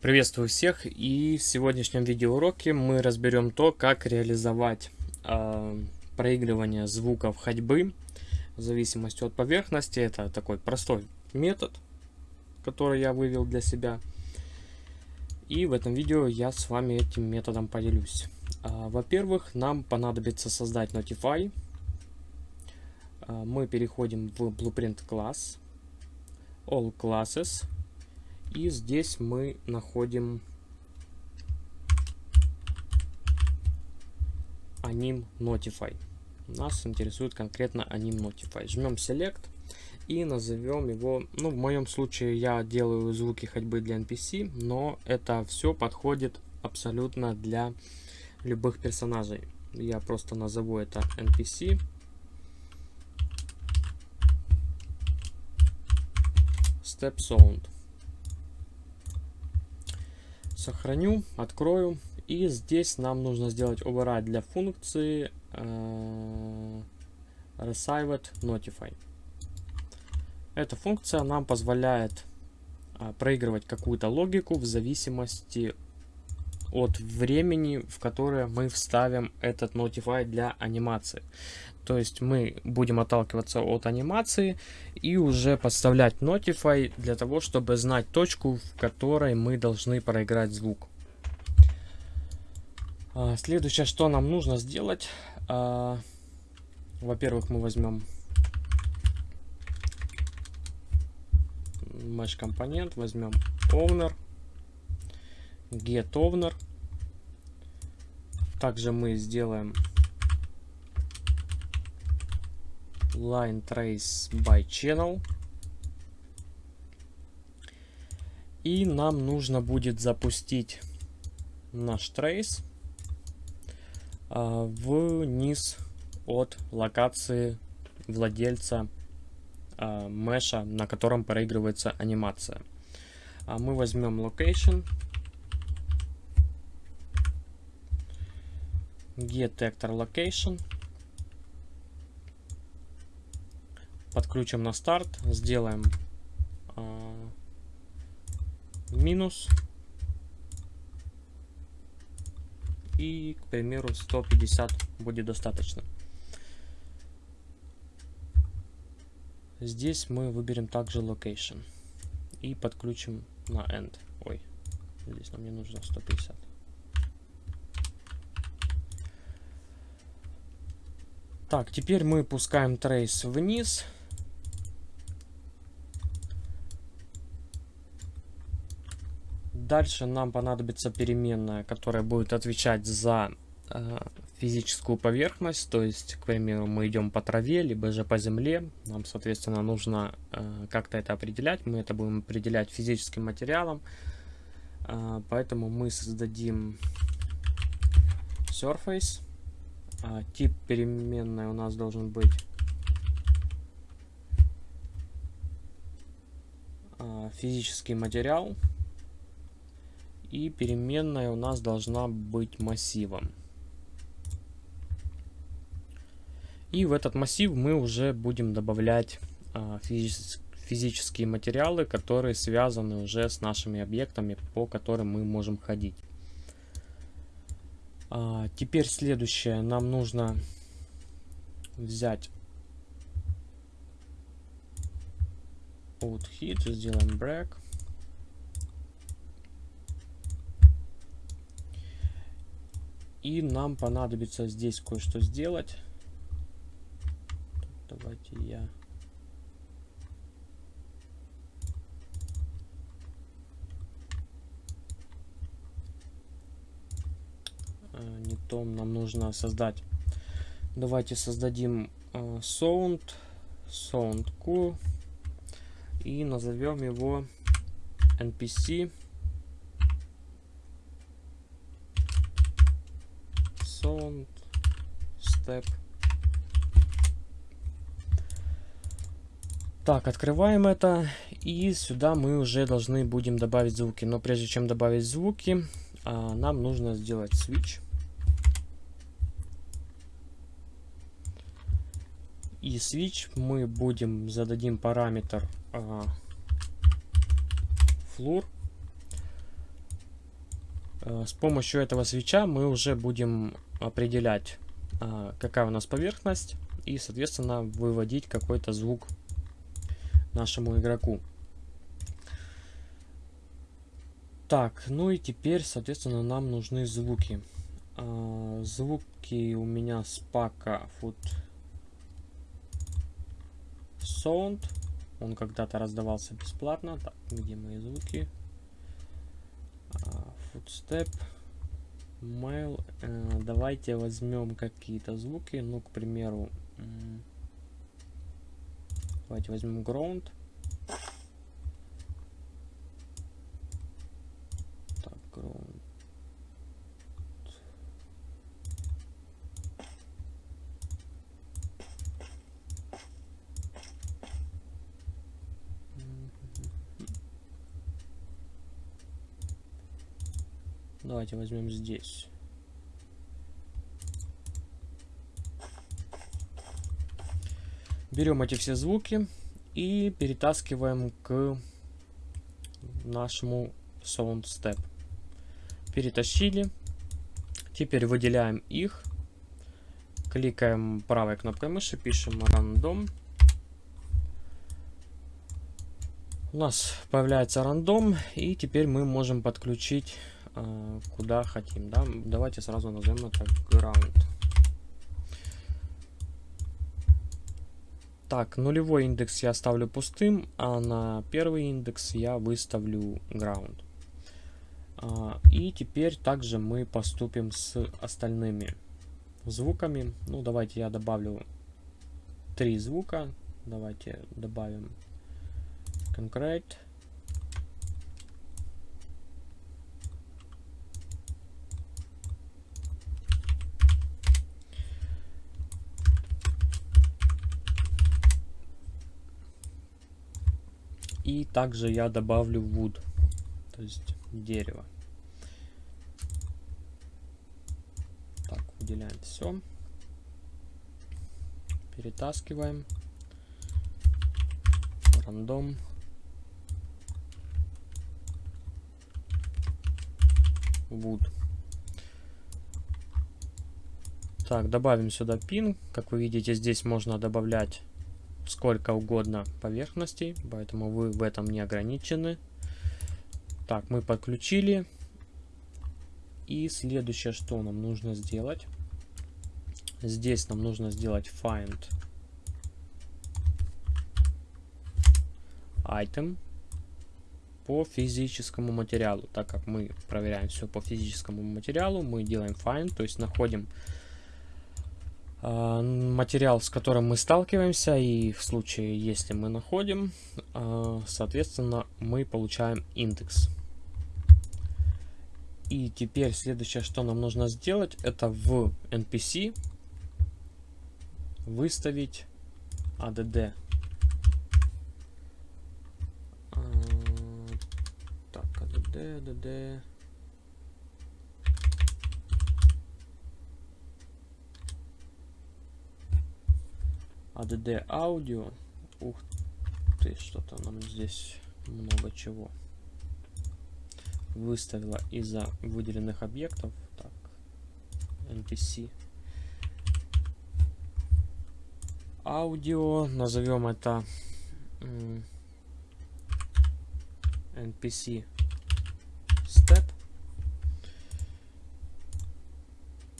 Приветствую всех и в сегодняшнем видеоуроке мы разберем то, как реализовать э, проигрывание звуков ходьбы в зависимости от поверхности. Это такой простой метод, который я вывел для себя. И в этом видео я с вами этим методом поделюсь. Э, Во-первых, нам понадобится создать Notify. Э, мы переходим в Blueprint класс, All Classes. И здесь мы находим anim notify. Нас интересует конкретно anim notify. Жмем select и назовем его, ну в моем случае я делаю звуки ходьбы для NPC, но это все подходит абсолютно для любых персонажей. Я просто назову это NPC. Step Sound сохраню, открою. И здесь нам нужно сделать override для функции э, Received Notify. Эта функция нам позволяет э, проигрывать какую-то логику в зависимости от времени, в которое мы вставим этот Notify для анимации. То есть мы будем отталкиваться от анимации и уже подставлять Notify для того, чтобы знать точку, в которой мы должны проиграть звук. А, следующее, что нам нужно сделать. А, во-первых, мы возьмем mesh компонент, возьмем owner, get owner. Также мы сделаем line trace by channel. И нам нужно будет запустить наш трейс а, вниз от локации владельца меша, на котором проигрывается анимация. А мы возьмем location, get actor location, подключим на старт, сделаем э, минус и, к примеру, 150 будет достаточно. Здесь мы выберем также location и подключим на end. Ой, здесь нам не нужно 150. Так, теперь мы пускаем трейс вниз. Дальше нам понадобится переменная, которая будет отвечать за э, физическую поверхность. То есть, к примеру, мы идем по траве, либо же по земле. Нам, соответственно, нужно э, как-то это определять. Мы это будем определять физическим материалом. Э, поэтому мы создадим surface. Э, тип переменной у нас должен быть э, физический материал и переменная у нас должна быть массивом. И в этот массив мы уже будем добавлять а, физические физические материалы, которые связаны уже с нашими объектами, по которым мы можем ходить. А, теперь следующее. Нам нужно взять out hit, сделаем break. И нам понадобится здесь кое-что сделать. Давайте я... То нам нужно создать. Давайте создадим uh, sound, sound q и назовем его npc sound step. Так, открываем это. И сюда мы уже должны будем добавить звуки. Но прежде чем добавить звуки, а, нам нужно сделать switch. И switch мы будем зададим параметр а, floor. Э, с помощью этого свеча мы уже будем определять, э, какая у нас поверхность, и, соответственно, выводить какой-то звук нашему игроку. Так, ну и теперь, соответственно, нам нужны звуки. А, звуки у меня с пака Food Sound. Он когда-то раздавался бесплатно. Так, где мои звуки? А, footstep. Mail. А, давайте возьмем какие-то звуки. Ну, к примеру, давайте возьмем ground. Давайте возьмем здесь. Берем эти все звуки и перетаскиваем к нашему sound step перетащили. Теперь выделяем их. Кликаем правой кнопкой мыши, пишем рандом. У нас появляется рандом, и теперь мы можем подключить э, куда хотим. Да? Давайте сразу назовем это ground. Так, нулевой индекс я оставлю пустым, а на первый индекс я выставлю ground. А, и теперь также мы поступим с остальными звуками. Ну, давайте я добавлю три звука. Давайте добавим concrete. И также я добавлю wood, то есть дерево. Так, выделяем все. Перетаскиваем. Рандом. Wood. Так, добавим сюда пин. Как вы видите, здесь можно добавлять сколько угодно поверхностей, поэтому вы в этом не ограничены. Так, мы подключили. И следующее, что нам нужно сделать. Здесь нам нужно сделать find item по физическому материалу. Так как мы проверяем все по физическому материалу, мы делаем find, то есть находим материал, с которым мы сталкиваемся, и в случае, если мы находим, э, соответственно, мы получаем индекс. И теперь следующее, что нам нужно сделать, это в NPC выставить ADD. А, так, ADD, ADD. ADD аудио. Ух ты, что-то нам здесь много чего выставила из-за выделенных объектов. Так, NPC. Аудио, назовем это NPC Step.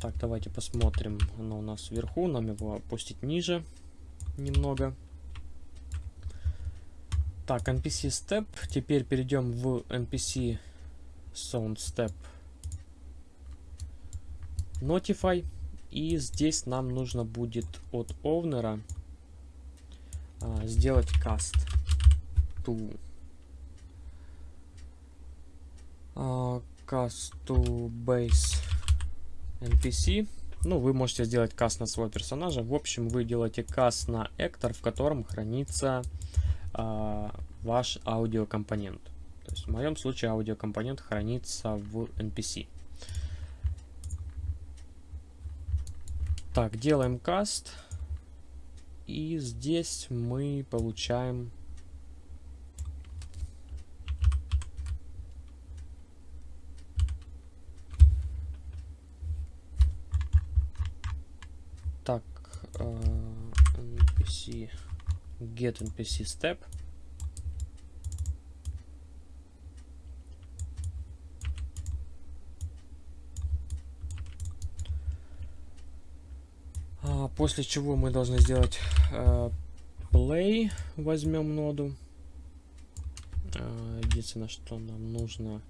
Так, давайте посмотрим. Оно у нас вверху, нам его опустить ниже немного. Так, NPC Step. Теперь перейдем в NPC sound step notify и здесь нам нужно будет от овнера а, сделать cast to а, cast to base npc ну вы можете сделать каст на своего персонажа в общем вы делаете каст на эктор в котором хранится а, ваш аудиокомпонент то есть в моем случае аудиокомпонент хранится в NPC. Так, делаем каст. И здесь мы получаем... npc get npc step. А, после чего мы должны сделать uh, play. Возьмем ноду. Uh, единственное что нам нужно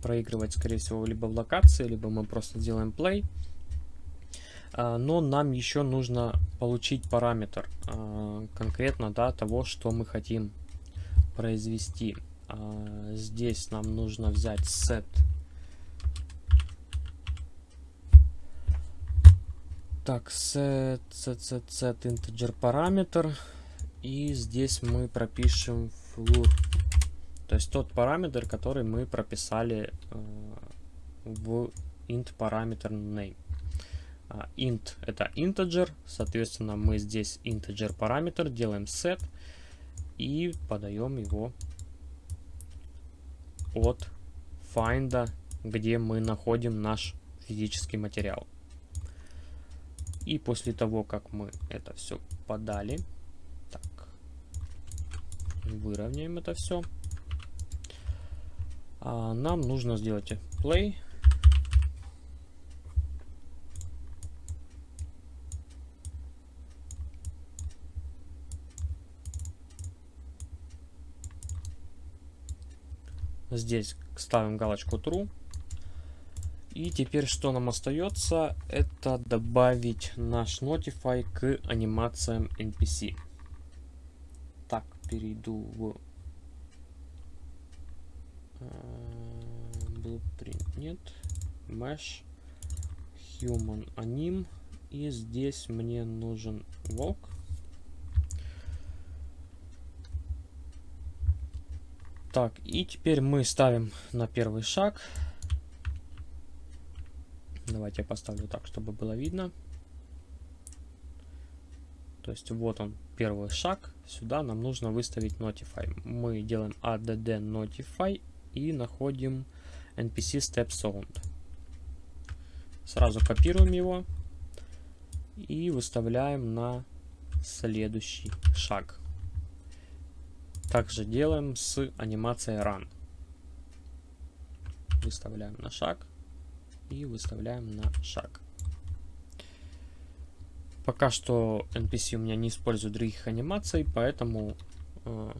проигрывать, скорее всего, либо в локации, либо мы просто делаем play. А, но нам еще нужно получить параметр а, конкретно да, того, что мы хотим произвести. А, здесь нам нужно взять set так set set set set integer параметр и здесь мы пропишем floor то есть тот параметр, который мы прописали э, в int параметр name. Uh, int это integer, соответственно мы здесь integer параметр делаем set и подаем его от find, где мы находим наш физический материал. И после того, как мы это все подали, так, выровняем это все а нам нужно сделать play. Здесь ставим галочку true. И теперь что нам остается, это добавить наш Notify к анимациям NPC. Так, перейду в blueprint. Нет. Mesh human anim. И здесь мне нужен волк так и теперь мы ставим на первый шаг давайте я поставлю так чтобы было видно то есть вот он первый шаг сюда нам нужно выставить notify мы делаем add notify и находим npc step sound. Сразу копируем его и выставляем на следующий шаг. Также делаем с анимацией run. Выставляем на шаг и выставляем на шаг. Пока что NPC у меня не использует других анимаций, поэтому э,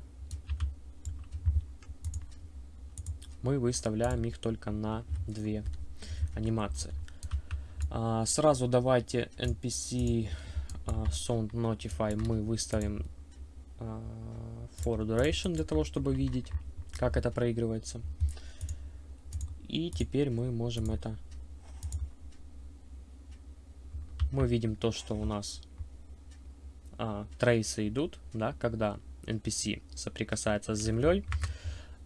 мы выставляем их только на две анимации. А, сразу давайте npc а, sound notify мы выставим for duration для того, чтобы видеть, как это проигрывается. И теперь мы можем это... Мы видим то, что у нас а, трейсы идут, да, когда NPC соприкасается с землей.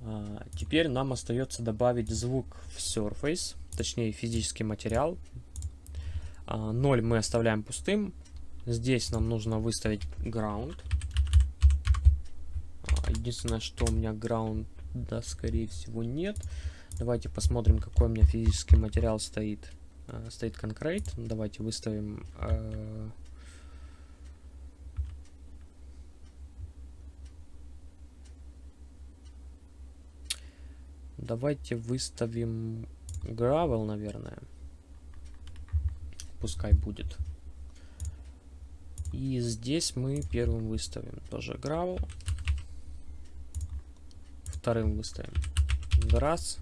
А, теперь нам остается добавить звук в Surface, точнее физический материал. 0 а, мы оставляем пустым. Здесь нам нужно выставить ground. А, единственное, что у меня ground, да, скорее всего, нет. Давайте посмотрим, какой у меня физический материал стоит. Стоит concrete. Давайте выставим Давайте выставим gravel, наверное. Пускай будет. И здесь мы первым выставим тоже gravel. Вторым выставим grass.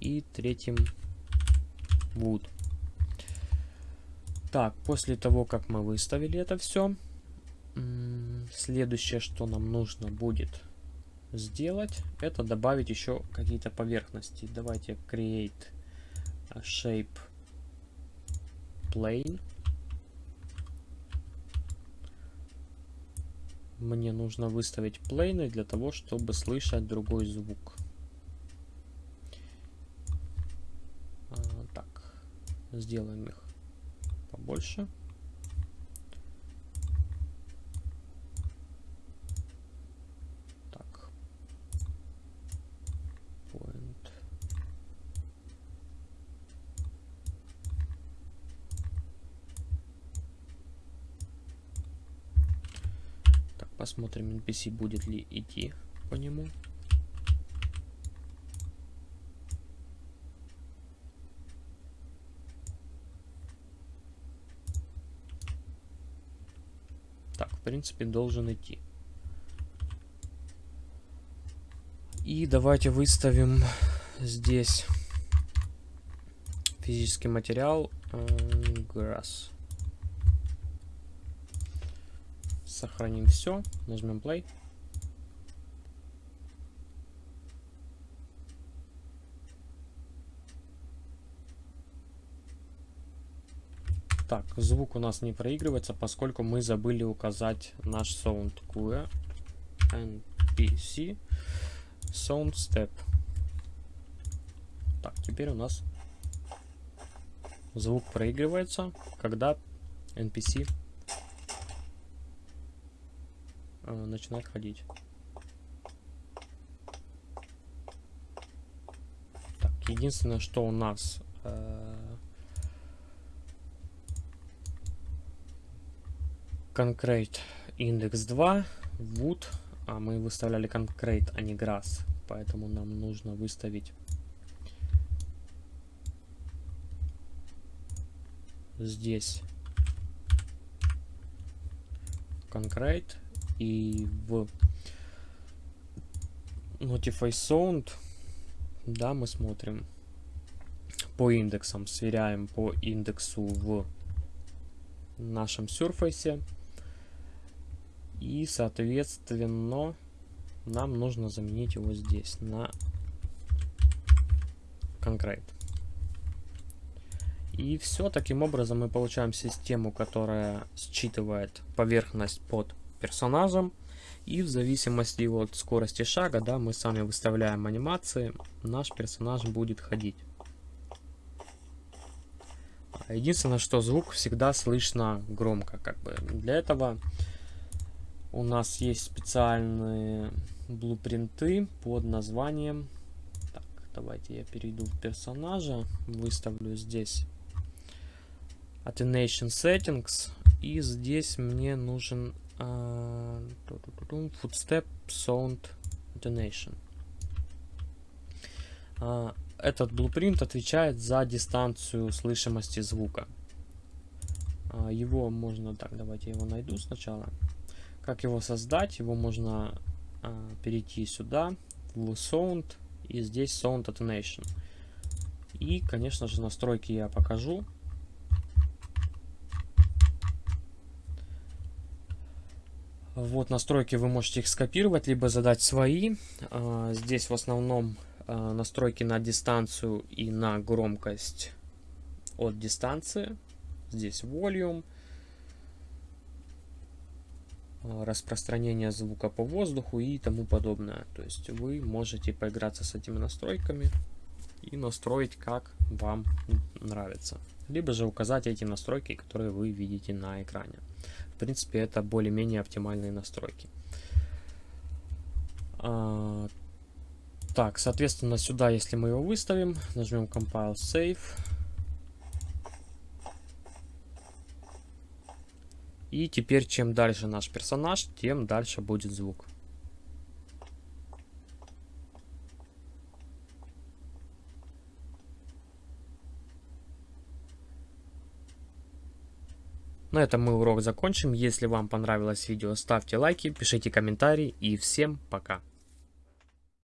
И третьим wood. Так, после того, как мы выставили это все, следующее, что нам нужно будет сделать, это добавить еще какие-то поверхности. Давайте create shape plane. Мне нужно выставить плейны для того, чтобы слышать другой звук. А, так, сделаем их побольше. Посмотрим, NPC будет ли идти по нему. Так, в принципе, должен идти. И давайте выставим здесь физический материал grass. Сохраним все, нажмем play. Так, звук у нас не проигрывается, поскольку мы забыли указать наш sound QE NPC sound step. Так, теперь у нас звук проигрывается, когда NPC начинает ходить. Так, единственное, что у нас э, Concrete индекс 2, wood, а мы выставляли concrete, а не grass, поэтому нам нужно выставить здесь concrete и в Notify Sound, да, мы смотрим по индексам, сверяем по индексу в нашем Surface. И, соответственно, нам нужно заменить его здесь на Concrete. И все, таким образом мы получаем систему, которая считывает поверхность под персонажем. И в зависимости от скорости шага, да, мы сами выставляем анимации, наш персонаж будет ходить. Единственное, что звук всегда слышно громко, как бы. Для этого у нас есть специальные блупринты под названием... Так, давайте я перейду в персонажа, выставлю здесь Attention Settings. И здесь мне нужен Footstep Sound Attention. Uh, этот blueprint отвечает за дистанцию слышимости звука. Uh, его можно... Так, давайте его найду сначала. Как его создать? Его можно перейти сюда, в Sound, и здесь Sound Attenuation. И, конечно же, настройки я покажу. Вот настройки вы можете их скопировать, либо задать свои. А, здесь в основном а, настройки на дистанцию и на громкость от дистанции. Здесь volume, а, распространение звука по воздуху и тому подобное. То есть вы можете поиграться с этими настройками и настроить как вам нравится. Либо же указать эти настройки, которые вы видите на экране. В принципе, это более-менее оптимальные настройки. А, так, соответственно, сюда, если мы его выставим, нажмем Compile Save. И теперь, чем дальше наш персонаж, тем дальше будет звук. На этом мы урок закончим. Если вам понравилось видео, ставьте лайки, пишите комментарии и всем пока.